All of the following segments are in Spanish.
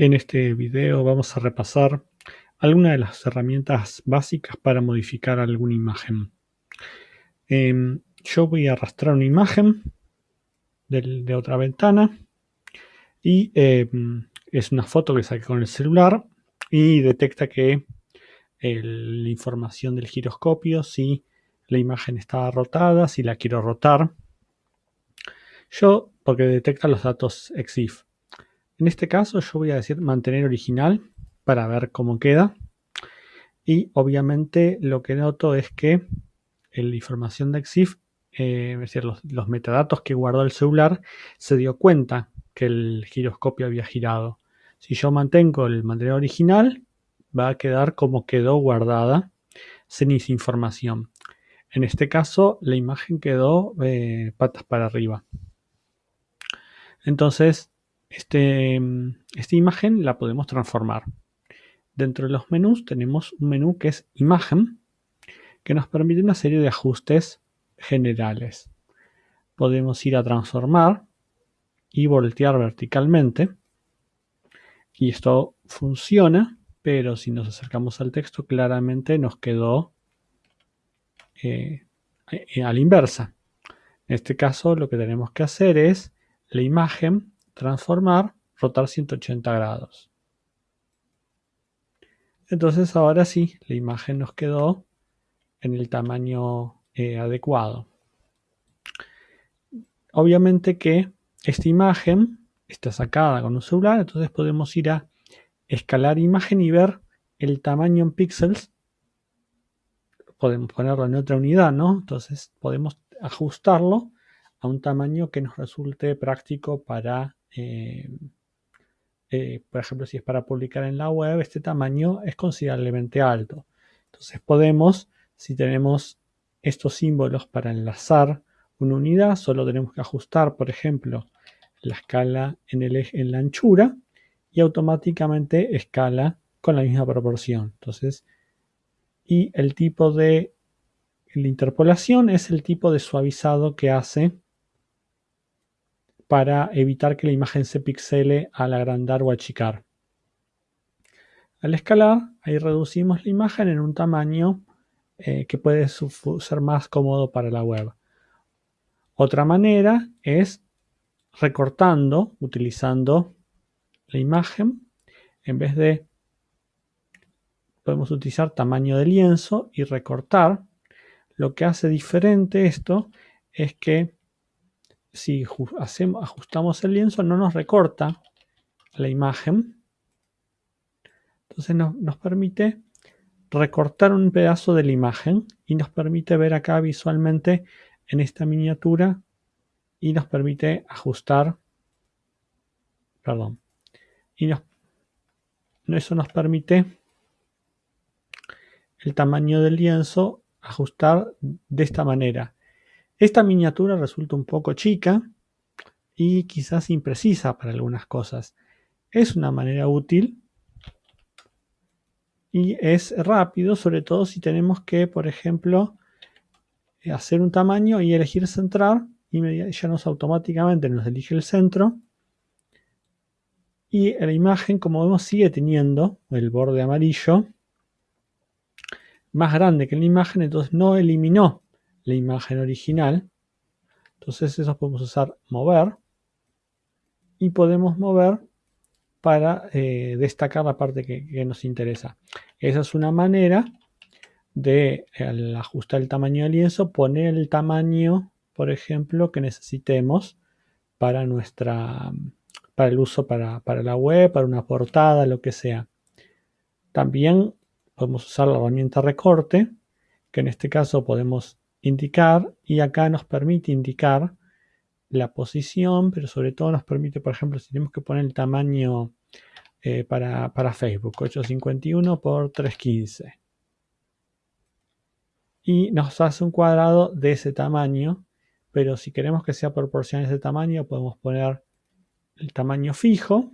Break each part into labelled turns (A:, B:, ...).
A: En este video vamos a repasar algunas de las herramientas básicas para modificar alguna imagen. Em, yo voy a arrastrar una imagen de, otra ventana y em, es una foto que saqué con el celular y detecta que la información del giroscopio, si la imagen está rotada, si la quiero rotar. Yo, porque detecta los datos EXIF. En este caso yo voy a decir mantener original para ver cómo queda. Y obviamente lo que noto es que la información de EXIF, eh, es decir, los, metadatos que guardó el celular, se dio cuenta que el giroscopio había girado. Si yo mantengo el mantener original, va a quedar como quedó guardada, sin esa información. En este caso, la imagen quedó eh, patas para arriba. Entonces, este, esta imagen la podemos transformar. Dentro de los menús tenemos un menú que es imagen, que nos permite una serie de ajustes generales. Podemos ir a transformar y voltear verticalmente. Y esto funciona, pero si nos acercamos al texto claramente nos quedó eh, a la inversa. En este caso lo que tenemos que hacer es la imagen transformar, rotar 180 grados. Entonces ahora sí, la imagen nos quedó en el tamaño eh, adecuado. Obviamente que esta imagen está sacada con un celular, entonces podemos ir a escalar imagen y ver el tamaño en píxeles. Podemos ponerlo en otra unidad, ¿no? Entonces podemos ajustarlo a un tamaño que nos resulte práctico para eh, eh, por ejemplo, si es para publicar en la web, este tamaño es considerablemente alto. Entonces podemos, si tenemos estos símbolos para enlazar una unidad, solo tenemos que ajustar, por ejemplo, la escala en, el eje, en la anchura y automáticamente escala con la misma proporción. Entonces, y el tipo de la interpolación es el tipo de suavizado que hace para evitar que la imagen se pixele al agrandar o achicar. Al escalar, ahí reducimos la imagen en un tamaño eh, que puede ser más cómodo para la web. Otra manera es recortando, utilizando la imagen, en vez de podemos utilizar tamaño de lienzo y recortar. Lo que hace diferente esto es que si hacemos, ajustamos el lienzo no nos recorta la imagen. Entonces nos permite recortar un pedazo de la imagen y nos permite ver acá visualmente en esta miniatura y nos permite ajustar, perdón, y eso nos permite el tamaño del lienzo ajustar de esta manera. Esta miniatura resulta un poco chica y quizás imprecisa para algunas cosas. Es una manera útil y es rápido, sobre todo si tenemos que, por ejemplo, hacer un tamaño y elegir centrar y ya nos automáticamente nos elige el centro y la imagen como vemos sigue teniendo el borde amarillo más grande que la imagen entonces no eliminó la imagen original. Entonces eso podemos usar mover y podemos mover para eh, destacar la parte que, nos interesa. Esa es una manera de, al ajustar el tamaño del lienzo, poner el tamaño, por ejemplo, que necesitemos para nuestra para el uso para, para la web, para una portada, lo que sea. También podemos usar la herramienta recorte, que en este caso podemos indicar y acá nos permite indicar la posición, pero sobre todo nos permite, por ejemplo, si tenemos que poner el tamaño eh, para, Facebook, 851 por 315. Y nos hace un cuadrado de ese tamaño, pero si queremos que sea proporcional a ese tamaño, podemos poner el tamaño fijo,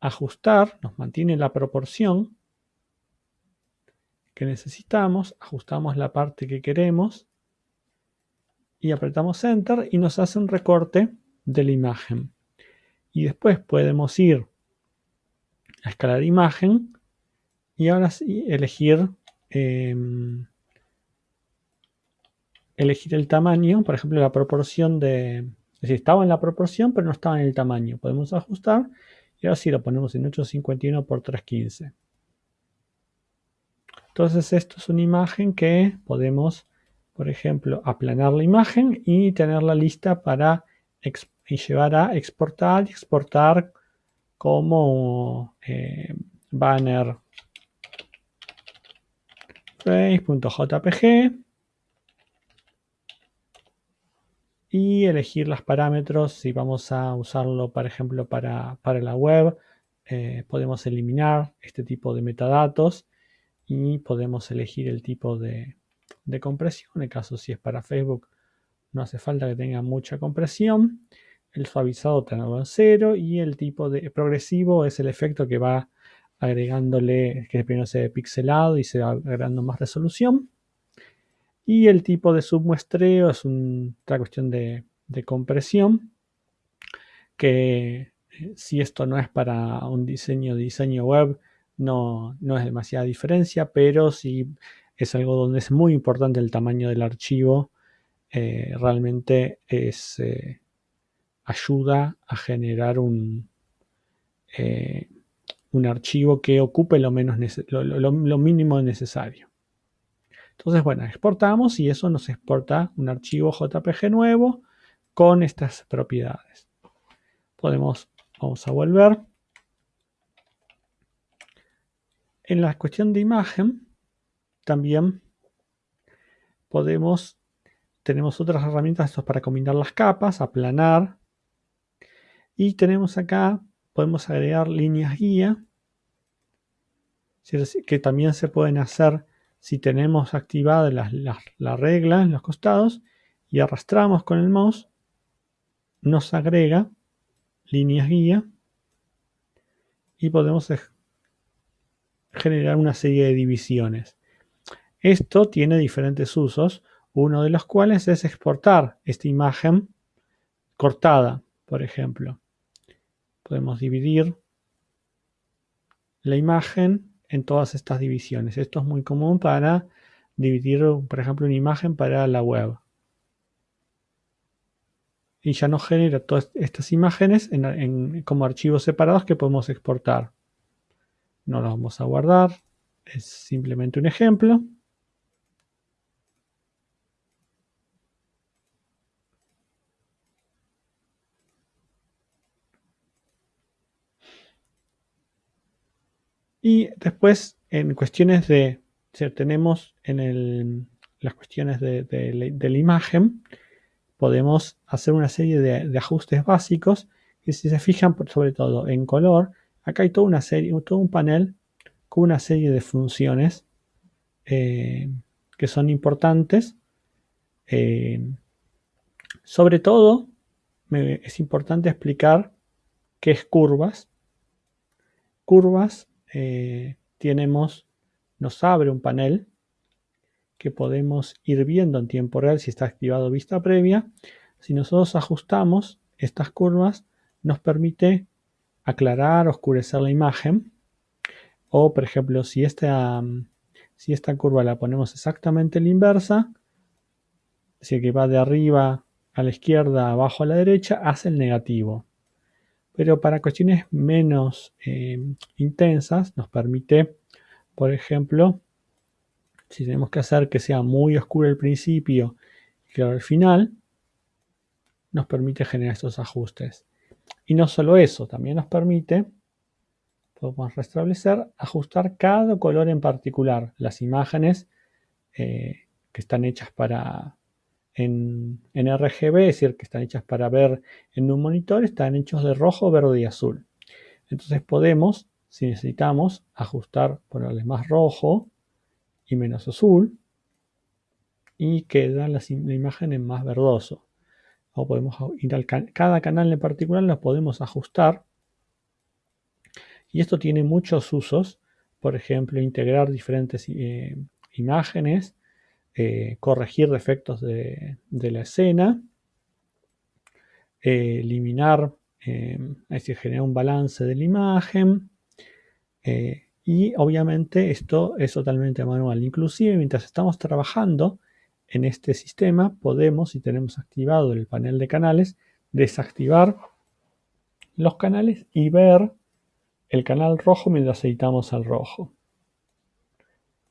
A: ajustar, nos mantiene la proporción, que necesitamos, ajustamos la parte que queremos y apretamos Enter y nos hace un recorte de la imagen. Y después podemos ir escalar imagen y ahora sí elegir em, elegir el tamaño, por ejemplo la proporción de, es decir, estaba en la proporción pero no estaba en el tamaño, podemos ajustar y ahora sí lo ponemos en 851 por 315. Entonces esto es una imagen que podemos, por ejemplo, aplanar la imagen y tenerla lista para llevar a exportar y exportar como eh, banner. Face.jpg y elegir los parámetros. Si vamos a usarlo por ejemplo para, la web eh, podemos eliminar este tipo de metadatos y podemos elegir el tipo de, compresión en el caso si es para Facebook no hace falta que tenga mucha compresión el suavizado tenerlo en cero y el tipo de progresivo es el efecto que va agregándole que primero se ve pixelado y se va agregando más resolución. Y el tipo de submuestreo es otra cuestión de, compresión, que eh, si esto no es para un diseño diseño web, no, no es demasiada diferencia, pero si es algo donde es muy importante el tamaño del archivo, eh, realmente es, eh, ayuda a generar un, un archivo que ocupe lo, menos lo, mínimo necesario. Entonces, bueno, exportamos y eso nos exporta un archivo JPG nuevo con estas propiedades. Podemos, vamos a volver. En la cuestión de imagen, también podemos, tenemos otras herramientas para combinar las capas, aplanar. Y tenemos acá podemos agregar líneas guía que también se pueden hacer si tenemos activada la, regla en los costados y arrastramos con el mouse nos agrega líneas guía y podemos generar una serie de divisiones. Esto tiene diferentes usos, uno de los cuales es exportar esta imagen cortada, por ejemplo podemos dividir la imagen en todas estas divisiones. Esto es muy común para dividir, por ejemplo, una imagen para la web. Y ya nos genera todas estas imágenes como archivos separados que podemos exportar. No los vamos a guardar. Es simplemente un ejemplo. Y después, en cuestiones de, tenemos en las cuestiones de, la imagen, podemos hacer una serie de, ajustes básicos y si se fijan sobre todo en color, acá hay toda una serie, todo un panel con una serie de funciones eh, que son importantes. Eh, sobre todo, es importante explicar qué es curvas. Curvas eh, tenemos, nos abre un panel que podemos ir viendo en tiempo real si está activado vista previa. Si nosotros ajustamos estas curvas, nos permite aclarar, oscurecer la imagen. O, por ejemplo, si esta, si esta curva la ponemos exactamente en la inversa, si que va de arriba a la izquierda, abajo a la derecha, hace el negativo pero para cuestiones menos eh, intensas nos permite, por ejemplo, si tenemos que hacer que sea muy oscuro al principio y claro al final, nos permite generar estos ajustes. Y no solo eso, también nos permite, podemos restablecer, ajustar cada color en particular. Las imágenes eh, que están hechas para en, RGB, es decir, que están hechas para ver en un monitor, están hechos de rojo, verde y azul. Entonces podemos, si necesitamos, ajustar, ponerle más rojo y menos azul y queda la, imagen en más verdoso. Cada canal en particular lo podemos ajustar. Y esto tiene muchos usos. Por ejemplo, integrar diferentes eh, imágenes eh, corregir defectos de, la escena, eh, eliminar, eh, es decir, generar un balance de la imagen, y obviamente esto es totalmente manual. Inclusive mientras estamos trabajando en este sistema podemos, si tenemos activado el panel de canales, desactivar los canales y ver el canal rojo mientras editamos al rojo.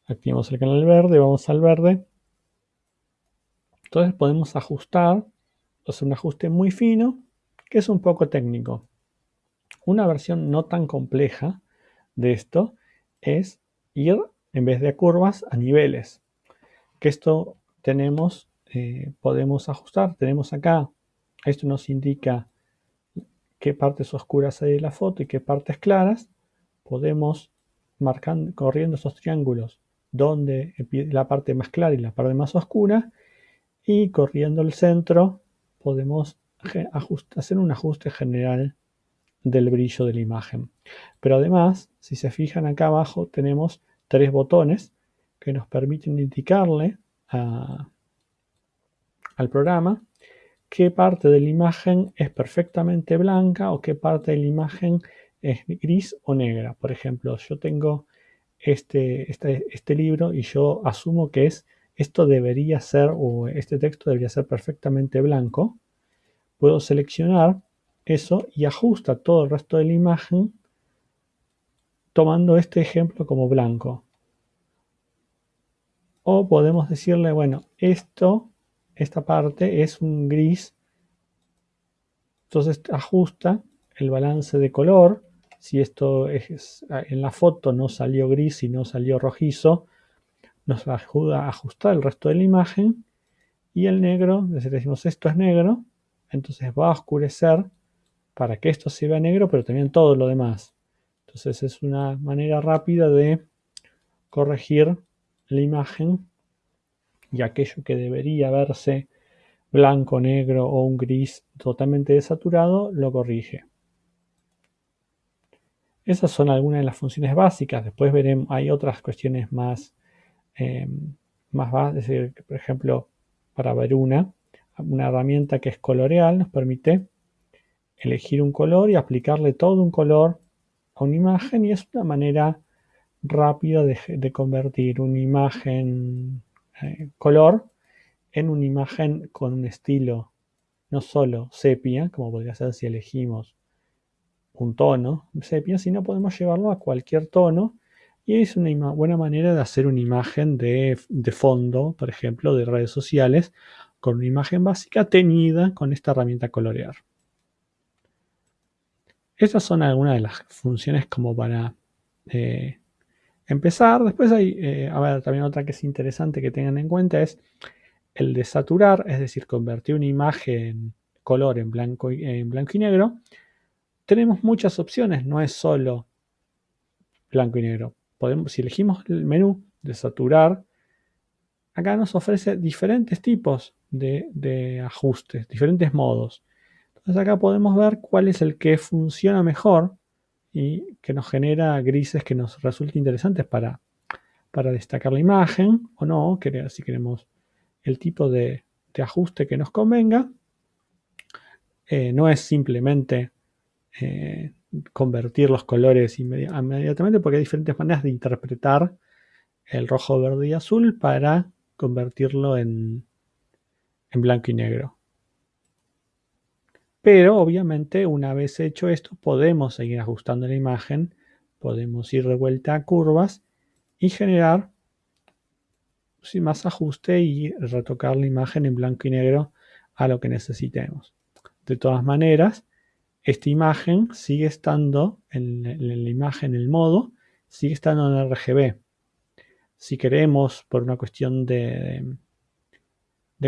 A: Activamos el canal verde, vamos al verde. Entonces podemos ajustar, hacer un ajuste muy fino, que es un poco técnico. Una versión no tan compleja de esto es ir, en vez de curvas, a niveles. Que esto tenemos, eh, podemos ajustar. Tenemos acá, esto nos indica qué partes oscuras hay de la foto y qué partes claras. Podemos, marcando, corriendo esos triángulos, donde la parte más clara y la parte más oscura. Y corriendo el centro, podemos hacer un ajuste general del brillo de la imagen. Pero además, si se fijan acá abajo, tenemos tres botones que nos permiten indicarle al programa qué parte de la imagen es perfectamente blanca o qué parte de la imagen es gris o negra. Por ejemplo, yo tengo este, este, este libro y yo asumo que es esto debería ser o este texto debería ser perfectamente blanco. Puedo seleccionar eso y ajusta todo el resto de la imagen tomando este ejemplo como blanco. O podemos decirle, bueno, esto, esta parte es un gris. Entonces ajusta el balance de color. Si esto es, en la foto no salió gris y no salió rojizo, nos ayuda a ajustar el resto de la imagen. Y el negro, si decimos esto es negro, entonces va a oscurecer para que esto se vea negro, pero también todo lo demás. Entonces es una manera rápida de corregir la imagen y aquello que debería verse blanco, negro o un gris totalmente desaturado, lo corrige. Esas son algunas de las funciones básicas. Después veremos, hay otras cuestiones más, eh, más básicas. Por ejemplo, para ver una, una herramienta que es coloreal nos permite elegir un color y aplicarle todo un color a una imagen y es una manera rápida de, convertir una imagen eh, color en una imagen con un estilo no solo sepia, como podría ser si elegimos un tono sepia, sino podemos llevarlo a cualquier tono y es una buena manera de hacer una imagen de, de fondo, por ejemplo, de redes sociales, con una imagen básica teñida con esta herramienta colorear. Estas son algunas de las funciones como para eh, empezar. Después hay, eh, a ver, también otra que es interesante que tengan en cuenta es el de saturar, es decir, convertir una imagen color en blanco y, en blanco y negro. Tenemos muchas opciones, no es solo blanco y negro. Podemos, si elegimos el menú de saturar, acá nos ofrece diferentes tipos de ajustes, diferentes modos. Entonces acá podemos ver cuál es el que funciona mejor y que nos genera grises que nos resulten interesantes para, para destacar la imagen o no, si queremos el tipo de, ajuste que nos convenga. Eh, no es simplemente eh, convertir los colores inmediatamente porque hay diferentes maneras de interpretar el rojo, verde y azul para convertirlo en, en blanco y negro. Pero obviamente una vez hecho esto podemos seguir ajustando la imagen, podemos ir de vuelta a curvas y generar sin más ajuste y retocar la imagen en blanco y negro a lo que necesitemos. De todas maneras, esta imagen sigue estando en, la imagen, el modo, sigue estando en RGB. Si queremos, por una cuestión de, de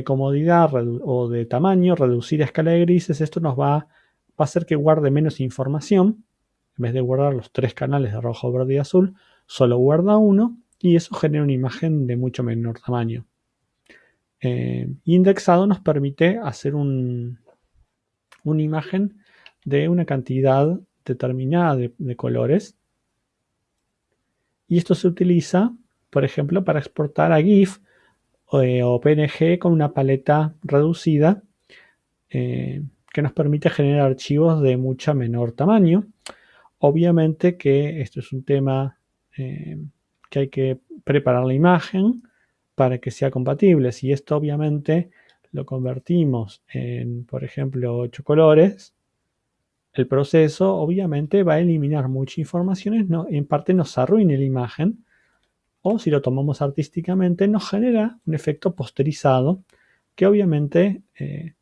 A: comodidad o de tamaño, reducir a escala de grises, esto nos va, a hacer que guarde menos información. En vez de guardar los tres canales de rojo, verde y azul, solo guarda uno y eso genera una imagen de mucho menor tamaño. Eh, indexado nos permite hacer una imagen de una cantidad determinada de colores. Y esto se utiliza, por ejemplo, para exportar a GIF o PNG con una paleta reducida eh, que nos permite generar archivos de mucha menor tamaño obviamente que esto es un tema eh, que hay que preparar la imagen para que sea compatible. Si esto obviamente lo convertimos en, por ejemplo, 8 colores, el proceso obviamente va a eliminar muchas informaciones, no, en parte nos arruina la imagen, o si lo tomamos artísticamente, nos genera un efecto posterizado que obviamente eh,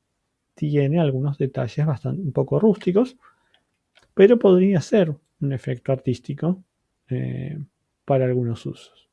A: tiene algunos detalles bastante un poco rústicos, pero podría ser un efecto artístico eh, para algunos usos.